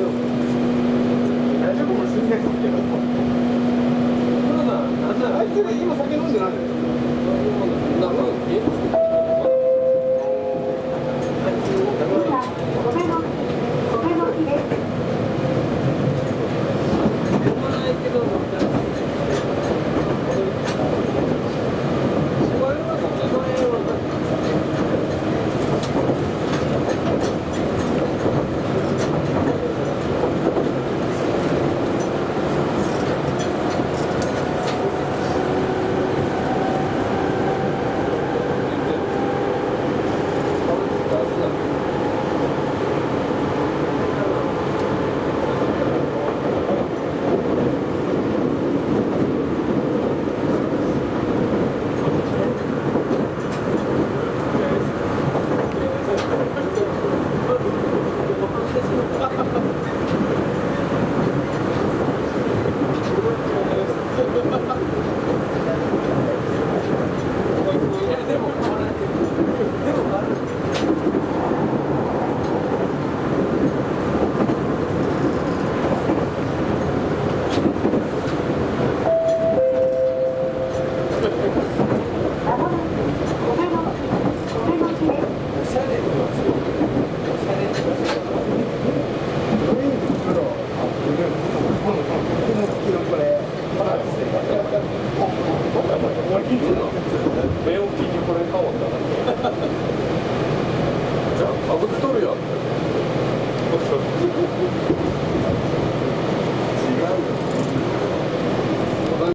大丈夫？かもしんないですけどなんならあいつが今酒飲ん Thank you. 目を気にこれ買おうかなじゃあかぶっとるやん